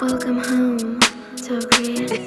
Welcome home, Tokyo.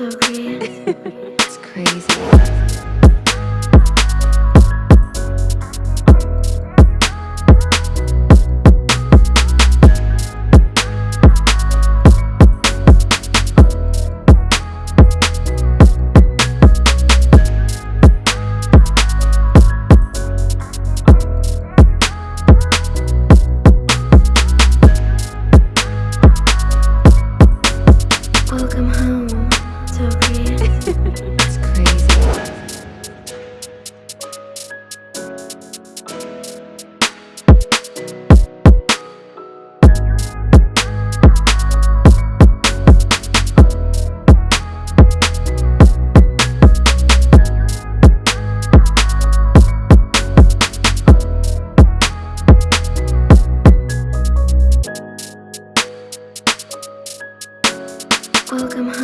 so good.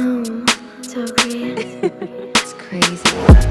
Mm, so great. it's crazy.